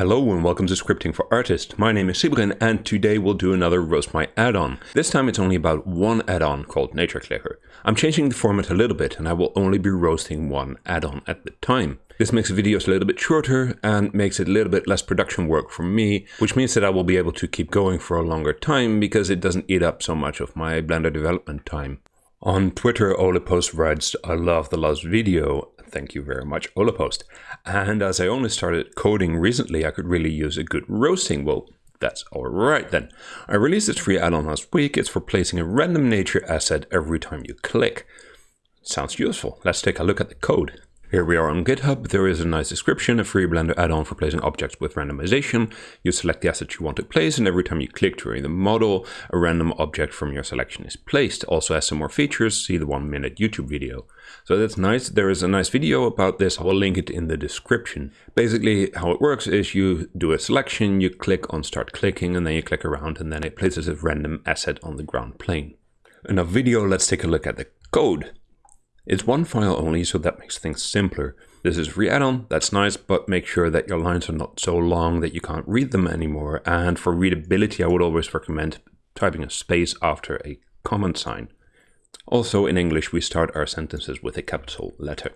Hello and welcome to Scripting for Artists. My name is Sybren and today we'll do another Roast My add-on. This time it's only about one add-on called Nature Clicker. I'm changing the format a little bit and I will only be roasting one add-on at the time. This makes videos a little bit shorter and makes it a little bit less production work for me, which means that I will be able to keep going for a longer time because it doesn't eat up so much of my Blender development time. On Twitter, Olepost writes, I love the last video. Thank you very much, Olepost. And as I only started coding recently, I could really use a good roasting. Well, that's alright then. I released this free add-on last week. It's for placing a random nature asset every time you click. Sounds useful. Let's take a look at the code. Here we are on GitHub. There is a nice description, a free Blender add-on for placing objects with randomization. You select the asset you want to place, and every time you click during the model, a random object from your selection is placed. Also has some more features, see the one minute YouTube video. So that's nice. There is a nice video about this. I will link it in the description. Basically, how it works is you do a selection, you click on start clicking, and then you click around, and then it places a random asset on the ground plane. Enough video, let's take a look at the code. It's one file only, so that makes things simpler. This is free add-on, that's nice, but make sure that your lines are not so long that you can't read them anymore. And for readability, I would always recommend typing a space after a comment sign. Also, in English, we start our sentences with a capital letter.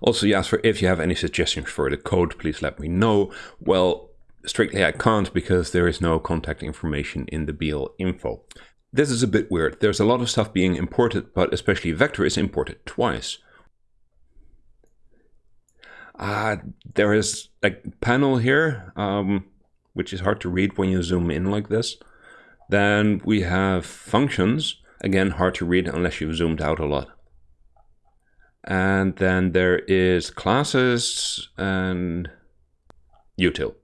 Also, you ask for if you have any suggestions for the code, please let me know. Well, strictly I can't because there is no contact information in the BL info. This is a bit weird. There's a lot of stuff being imported, but especially vector is imported twice. Uh, there is a panel here, um, which is hard to read when you zoom in like this. Then we have functions, again hard to read unless you've zoomed out a lot. And then there is classes and util.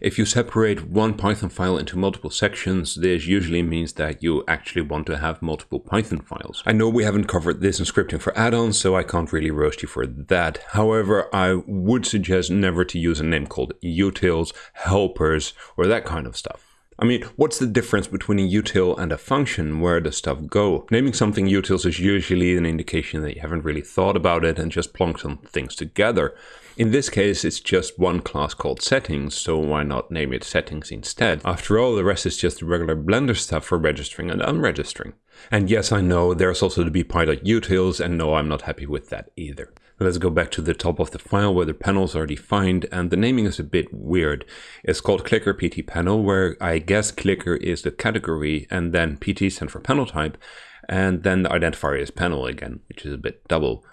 If you separate one Python file into multiple sections, this usually means that you actually want to have multiple Python files. I know we haven't covered this in scripting for add-ons, so I can't really roast you for that. However, I would suggest never to use a name called utils, helpers, or that kind of stuff. I mean, what's the difference between a util and a function? Where does stuff go? Naming something utils is usually an indication that you haven't really thought about it and just plonked some things together. In this case, it's just one class called settings, so why not name it settings instead? After all, the rest is just regular Blender stuff for registering and unregistering. And yes, I know, there's also the bpy.utils, and no, I'm not happy with that either. Let's go back to the top of the file where the panels are defined, and the naming is a bit weird. It's called clicker pt panel, where I guess clicker is the category, and then pt stands for panel type, and then the identifier is panel again, which is a bit double.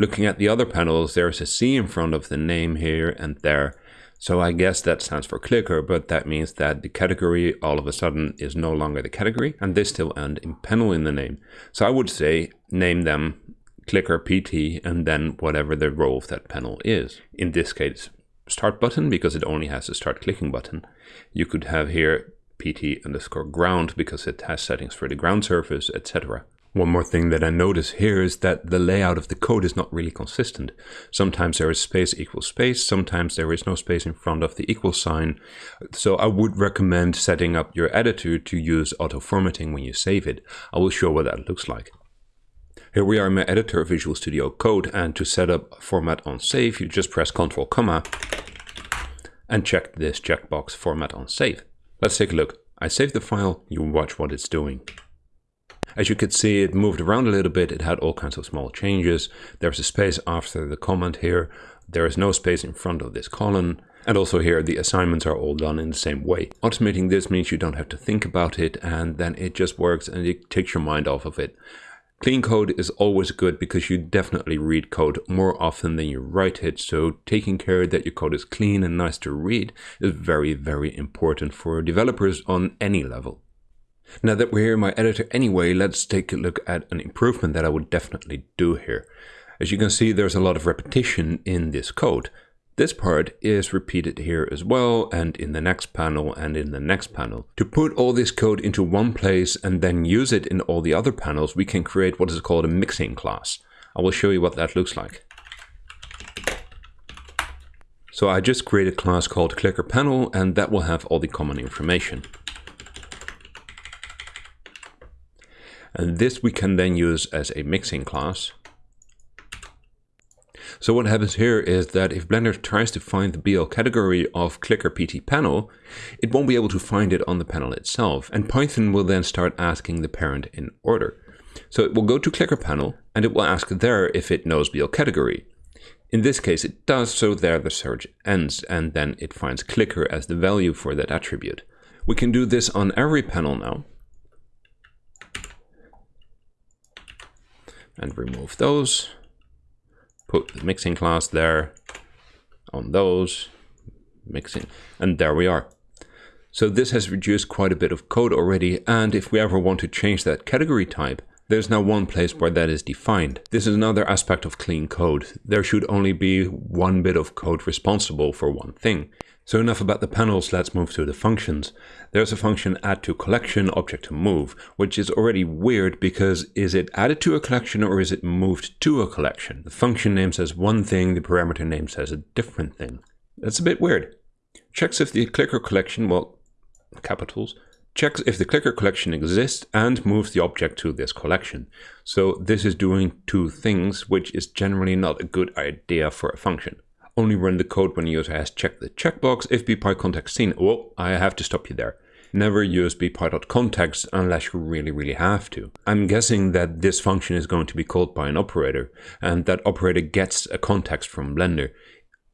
Looking at the other panels, there's a C in front of the name here and there. So I guess that stands for clicker, but that means that the category all of a sudden is no longer the category and they still end in panel in the name. So I would say name them clicker PT and then whatever the role of that panel is. In this case, start button because it only has a start clicking button. You could have here PT underscore ground because it has settings for the ground surface, etc. One more thing that I notice here is that the layout of the code is not really consistent. Sometimes there is space equals space, sometimes there is no space in front of the equal sign. So I would recommend setting up your editor to use auto formatting when you save it. I will show what that looks like. Here we are in my editor Visual Studio Code and to set up format on save you just press Ctrl comma and check this checkbox format on save. Let's take a look. I save the file, you watch what it's doing. As you could see, it moved around a little bit. It had all kinds of small changes. There's a space after the comment here. There is no space in front of this column. And also here, the assignments are all done in the same way. Automating this means you don't have to think about it and then it just works and it takes your mind off of it. Clean code is always good because you definitely read code more often than you write it. So taking care that your code is clean and nice to read is very, very important for developers on any level. Now that we're here in my editor anyway, let's take a look at an improvement that I would definitely do here. As you can see, there's a lot of repetition in this code. This part is repeated here as well, and in the next panel and in the next panel. To put all this code into one place and then use it in all the other panels, we can create what is called a mixin class. I will show you what that looks like. So I just created a class called clicker panel, and that will have all the common information. And this we can then use as a mixin class. So what happens here is that if Blender tries to find the BL category of clicker PT panel, it won't be able to find it on the panel itself, and Python will then start asking the parent in order. So it will go to clicker panel, and it will ask there if it knows BL category. In this case it does, so there the search ends, and then it finds clicker as the value for that attribute. We can do this on every panel now. And remove those put the mixin class there on those, mixin, and there we are. So this has reduced quite a bit of code already, and if we ever want to change that category type, there's now one place where that is defined. This is another aspect of clean code. There should only be one bit of code responsible for one thing. So enough about the panels, let's move to the functions. There's a function add to collection object to move, which is already weird because is it added to a collection or is it moved to a collection? The function name says one thing, the parameter name says a different thing. That's a bit weird. Checks if the clicker collection, well, capitals, checks if the clicker collection exists and moves the object to this collection. So this is doing two things, which is generally not a good idea for a function. Only run the code when the user has checked the checkbox if bpy scene. Oh, I have to stop you there. Never use bpy.context unless you really, really have to. I'm guessing that this function is going to be called by an operator, and that operator gets a context from Blender.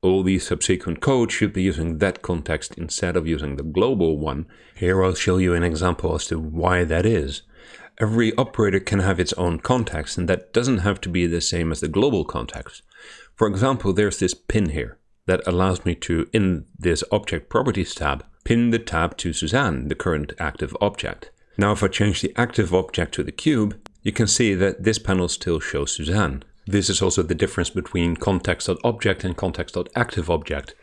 All the subsequent code should be using that context instead of using the global one. Here I'll show you an example as to why that is. Every operator can have its own context, and that doesn't have to be the same as the global context. For example, there's this pin here that allows me to, in this Object Properties tab, pin the tab to Suzanne, the current active object. Now if I change the active object to the cube, you can see that this panel still shows Suzanne. This is also the difference between context.object and context.activeObject.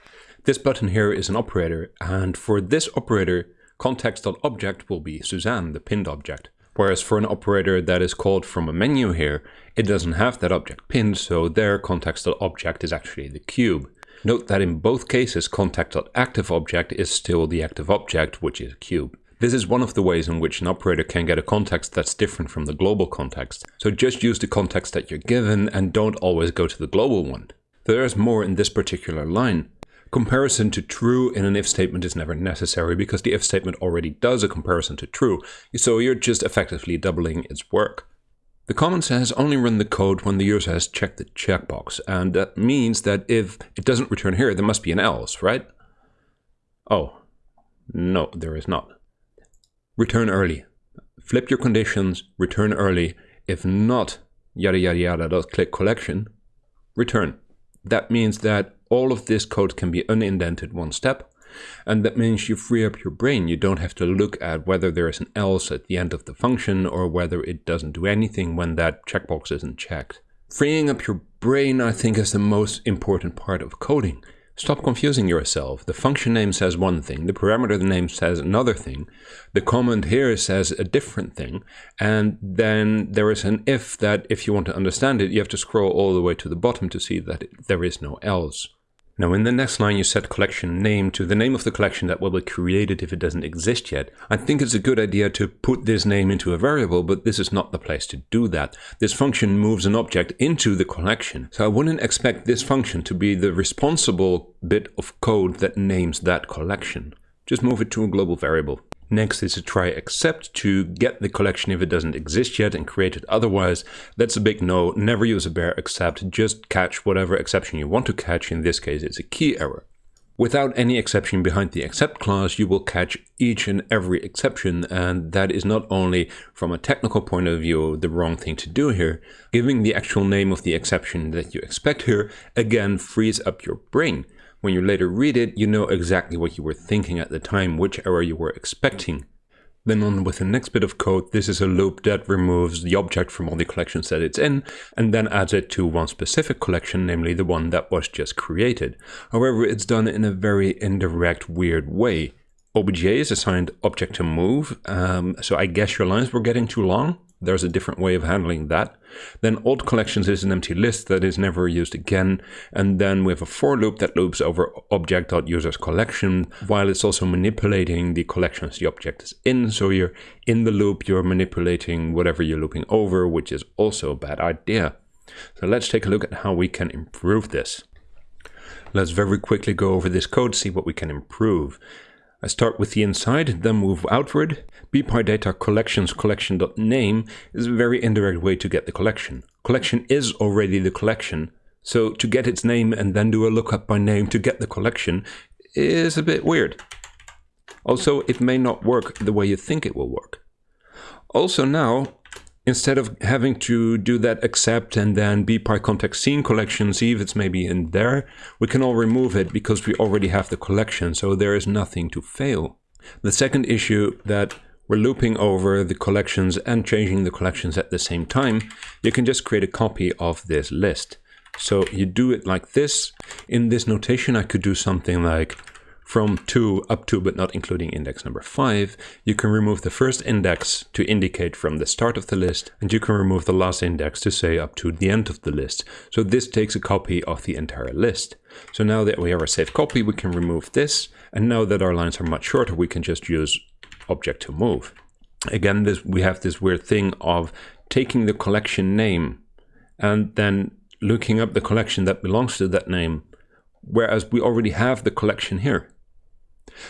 This button here is an operator, and for this operator, context.object will be Suzanne, the pinned object. Whereas for an operator that is called from a menu here, it doesn't have that object pinned, so their context.object is actually the cube. Note that in both cases, context.activeObject is still the active object, which is a cube. This is one of the ways in which an operator can get a context that's different from the global context. So just use the context that you're given and don't always go to the global one. There's more in this particular line. Comparison to true in an if statement is never necessary because the if statement already does a comparison to true, so you're just effectively doubling its work. The comment says only run the code when the user has checked the checkbox, and that means that if it doesn't return here, there must be an else, right? Oh, no, there is not. Return early. Flip your conditions, return early. If not, yada yada yada, dot click collection, return. That means that all of this code can be unindented one step. And that means you free up your brain. You don't have to look at whether there is an else at the end of the function or whether it doesn't do anything when that checkbox isn't checked. Freeing up your brain, I think, is the most important part of coding. Stop confusing yourself. The function name says one thing, the parameter name says another thing, the comment here says a different thing, and then there is an if that if you want to understand it, you have to scroll all the way to the bottom to see that there is no else. Now in the next line you set collection name to the name of the collection that will be created if it doesn't exist yet. I think it's a good idea to put this name into a variable, but this is not the place to do that. This function moves an object into the collection. So I wouldn't expect this function to be the responsible bit of code that names that collection. Just move it to a global variable. Next is to try except to get the collection if it doesn't exist yet and create it otherwise. That's a big no. Never use a bare except. Just catch whatever exception you want to catch. In this case, it's a key error. Without any exception behind the except clause, you will catch each and every exception, and that is not only from a technical point of view the wrong thing to do here, giving the actual name of the exception that you expect here again frees up your brain. When you later read it, you know exactly what you were thinking at the time, which error you were expecting. Then on with the next bit of code, this is a loop that removes the object from all the collections that it's in, and then adds it to one specific collection, namely the one that was just created. However, it's done in a very indirect, weird way. OBJ is assigned object to move, um, so I guess your lines were getting too long? There's a different way of handling that. Then old collections is an empty list that is never used again. And then we have a for loop that loops over object.users collection, while it's also manipulating the collections the object is in. So you're in the loop, you're manipulating whatever you're looping over, which is also a bad idea. So let's take a look at how we can improve this. Let's very quickly go over this code, see what we can improve. I start with the inside, then move outward. bpydata collections collection.name is a very indirect way to get the collection. Collection is already the collection, so to get its name and then do a lookup by name to get the collection is a bit weird. Also, it may not work the way you think it will work. Also now, instead of having to do that except and then bpy context scene collection, see if it's maybe in there, we can all remove it because we already have the collection, so there is nothing to fail. The second issue that we're looping over the collections and changing the collections at the same time, you can just create a copy of this list. So you do it like this. In this notation, I could do something like from 2 up to but not including index number 5, you can remove the first index to indicate from the start of the list, and you can remove the last index to say up to the end of the list. So this takes a copy of the entire list. So now that we have our safe copy, we can remove this, and now that our lines are much shorter, we can just use object to move. Again, this we have this weird thing of taking the collection name and then looking up the collection that belongs to that name, whereas we already have the collection here.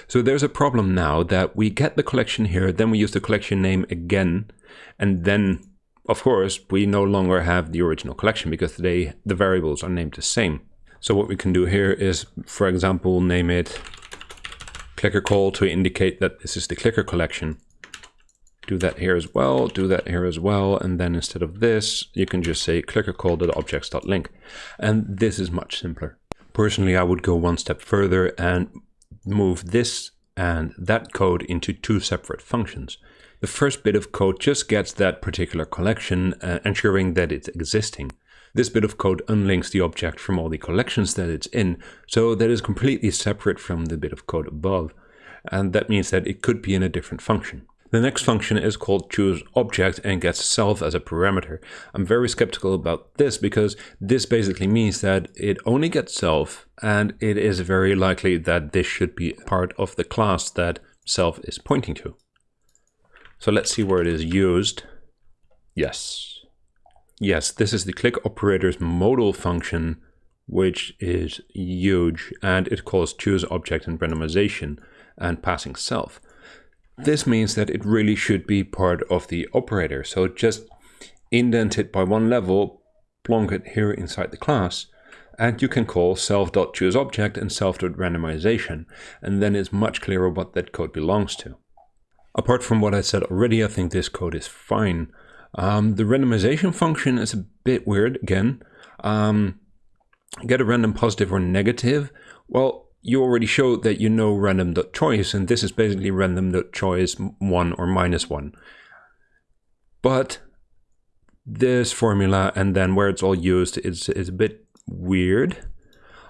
So there's a problem now that we get the collection here, then we use the collection name again, and then, of course, we no longer have the original collection because they, the variables are named the same. So what we can do here is, for example, name it clicker call to indicate that this is the clicker collection. Do that here as well, do that here as well, and then instead of this, you can just say clicker call.objects.link. And this is much simpler. Personally, I would go one step further and move this and that code into two separate functions. The first bit of code just gets that particular collection, uh, ensuring that it's existing. This bit of code unlinks the object from all the collections that it's in, so that is completely separate from the bit of code above. And that means that it could be in a different function. The next function is called choose object and gets self as a parameter. I'm very skeptical about this because this basically means that it only gets self and it is very likely that this should be part of the class that self is pointing to. So let's see where it is used. Yes. Yes, this is the click operator's modal function, which is huge, and it calls choose object and randomization and passing self. This means that it really should be part of the operator. So just indent it by one level, plonk it here inside the class, and you can call self.chooseObject and self.randomization, and then it's much clearer what that code belongs to. Apart from what I said already, I think this code is fine. Um, the randomization function is a bit weird again. Um, get a random positive or negative. Well, you already showed that you know random.choice, and this is basically random.choice 1 or minus 1. But this formula and then where it's all used is, is a bit weird.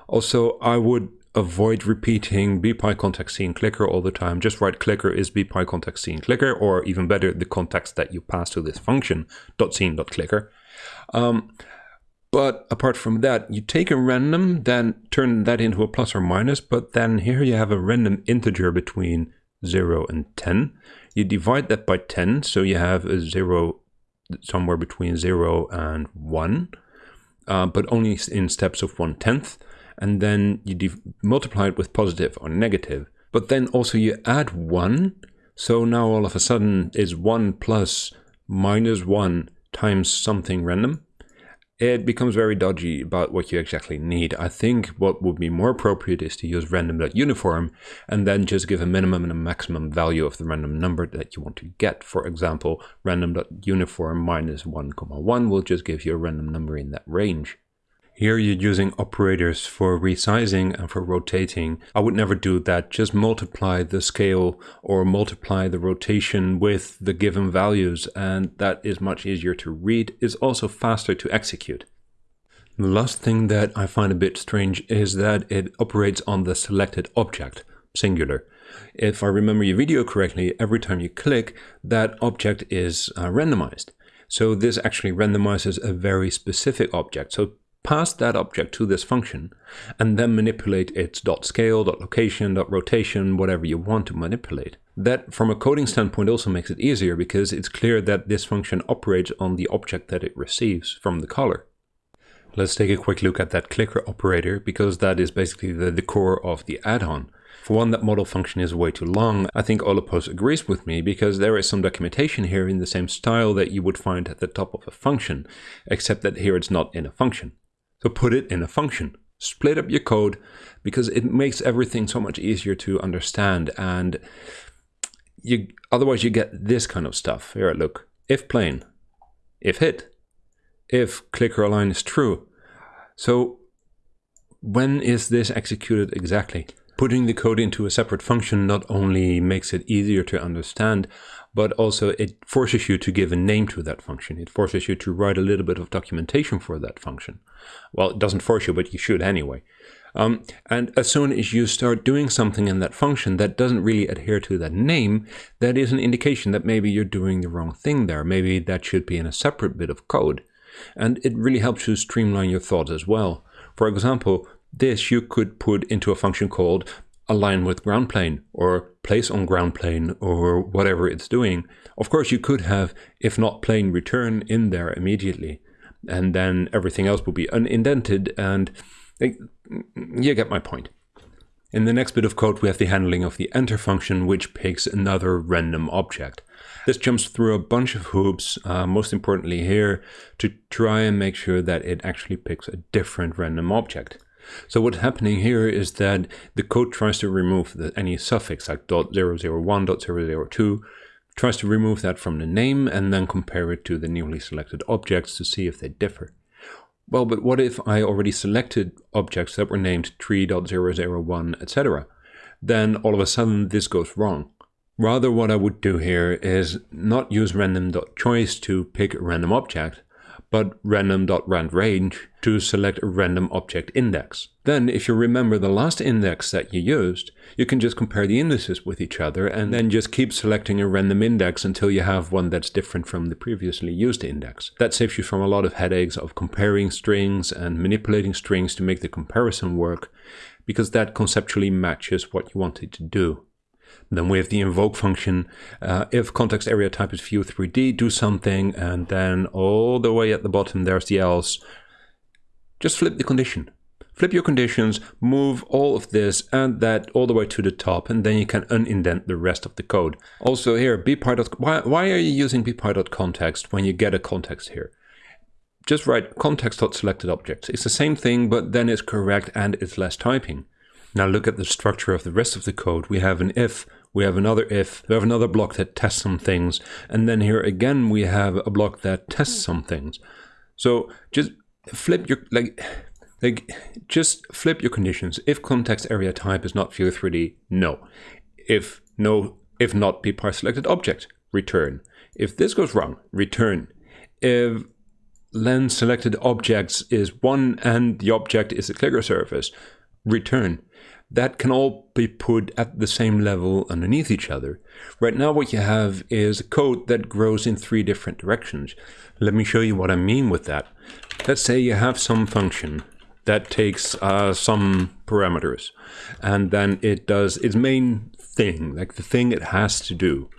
Also, I would avoid repeating bpy context scene clicker all the time. Just write clicker is bpy context scene clicker, or even better, the context that you pass to this function, dot scene dot clicker. Um, but apart from that, you take a random, then turn that into a plus or minus, but then here you have a random integer between 0 and 10. You divide that by 10, so you have a 0 somewhere between 0 and 1, uh, but only in steps of 1 tenth. And then you multiply it with positive or negative. But then also you add 1, so now all of a sudden is 1 plus minus 1 times something random it becomes very dodgy about what you exactly need. I think what would be more appropriate is to use random.uniform and then just give a minimum and a maximum value of the random number that you want to get. For example, random.uniform minus 1, comma 1 will just give you a random number in that range. Here you're using operators for resizing and for rotating. I would never do that. Just multiply the scale or multiply the rotation with the given values and that is much easier to read. It's also faster to execute. The last thing that I find a bit strange is that it operates on the selected object, singular. If I remember your video correctly, every time you click, that object is uh, randomized. So this actually randomizes a very specific object. So pass that object to this function and then manipulate its dot scale, dot location, dot rotation, whatever you want to manipulate. That from a coding standpoint also makes it easier because it's clear that this function operates on the object that it receives from the caller. Let's take a quick look at that clicker operator because that is basically the, the core of the add-on. For one, that modal function is way too long. I think Olapos agrees with me because there is some documentation here in the same style that you would find at the top of a function, except that here it's not in a function. So put it in a function. Split up your code because it makes everything so much easier to understand and you otherwise you get this kind of stuff. Here, look. If plain, if hit, if clicker align is true. So when is this executed exactly? Putting the code into a separate function not only makes it easier to understand, but also it forces you to give a name to that function. It forces you to write a little bit of documentation for that function. Well, it doesn't force you, but you should anyway. Um, and as soon as you start doing something in that function that doesn't really adhere to that name, that is an indication that maybe you're doing the wrong thing there. Maybe that should be in a separate bit of code. And it really helps you streamline your thoughts as well. For example, this you could put into a function called align with ground plane or place on ground plane or whatever it's doing. Of course, you could have if not plane return in there immediately and then everything else will be unindented and you get my point. In the next bit of code, we have the handling of the enter function, which picks another random object. This jumps through a bunch of hoops, uh, most importantly here, to try and make sure that it actually picks a different random object. So what's happening here is that the code tries to remove the, any suffix like .001, .002, tries to remove that from the name and then compare it to the newly selected objects to see if they differ. Well, but what if I already selected objects that were named 3.001, etc.? Then all of a sudden this goes wrong. Rather what I would do here is not use random.choice to pick a random object, but random.randrange to select a random object index. Then, if you remember the last index that you used, you can just compare the indices with each other and then just keep selecting a random index until you have one that's different from the previously used index. That saves you from a lot of headaches of comparing strings and manipulating strings to make the comparison work, because that conceptually matches what you wanted to do. Then we have the invoke function. Uh, if context area type is view 3D, do something, and then all the way at the bottom, there's the else. Just flip the condition. Flip your conditions, move all of this and that all the way to the top, and then you can unindent the rest of the code. Also here, bpy. Why, why are you using bpy.context when you get a context here? Just write context.selected objects. It's the same thing, but then it's correct and it's less typing. Now look at the structure of the rest of the code. We have an if, we have another if, we have another block that tests some things, and then here again we have a block that tests some things. So just flip your, like, like just flip your conditions. If context area type is not view 3D, no. If no, if not bpy selected object, return. If this goes wrong, return. If len selected objects is one and the object is a clicker surface, return that can all be put at the same level underneath each other. Right now what you have is a code that grows in three different directions. Let me show you what I mean with that. Let's say you have some function that takes uh, some parameters and then it does its main thing, like the thing it has to do.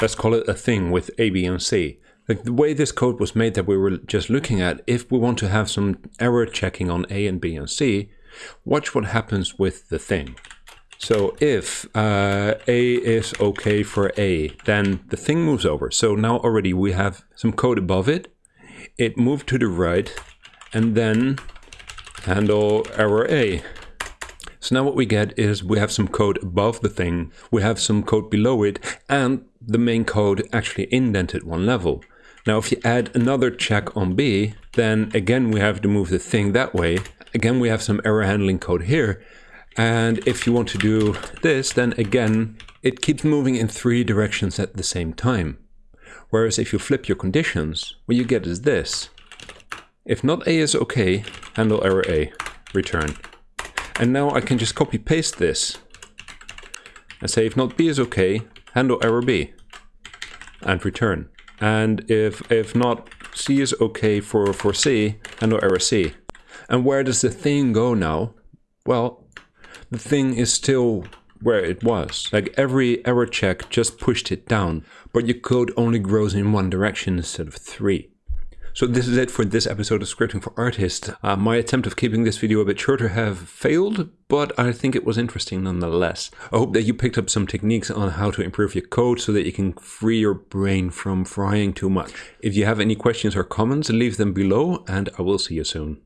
Let's call it a thing with A, B, and C. Like the way this code was made that we were just looking at, if we want to have some error checking on A and B and C, watch what happens with the thing. So if uh, A is okay for A, then the thing moves over. So now already we have some code above it. It moved to the right and then handle error A. So now what we get is we have some code above the thing, we have some code below it, and the main code actually indented one level. Now if you add another check on B, then again we have to move the thing that way, again, we have some error handling code here. And if you want to do this, then again, it keeps moving in three directions at the same time. Whereas if you flip your conditions, what you get is this. If not A is okay, handle error A, return. And now I can just copy paste this and say if not B is okay, handle error B and return. And if, if not C is okay for, for C, and no error C. And where does the thing go now? Well, the thing is still where it was. Like every error check just pushed it down, but your code only grows in one direction instead of three. So this is it for this episode of Scripting for Artists. Uh, my attempt of keeping this video a bit shorter have failed, but I think it was interesting nonetheless. I hope that you picked up some techniques on how to improve your code so that you can free your brain from frying too much. If you have any questions or comments, leave them below and I will see you soon.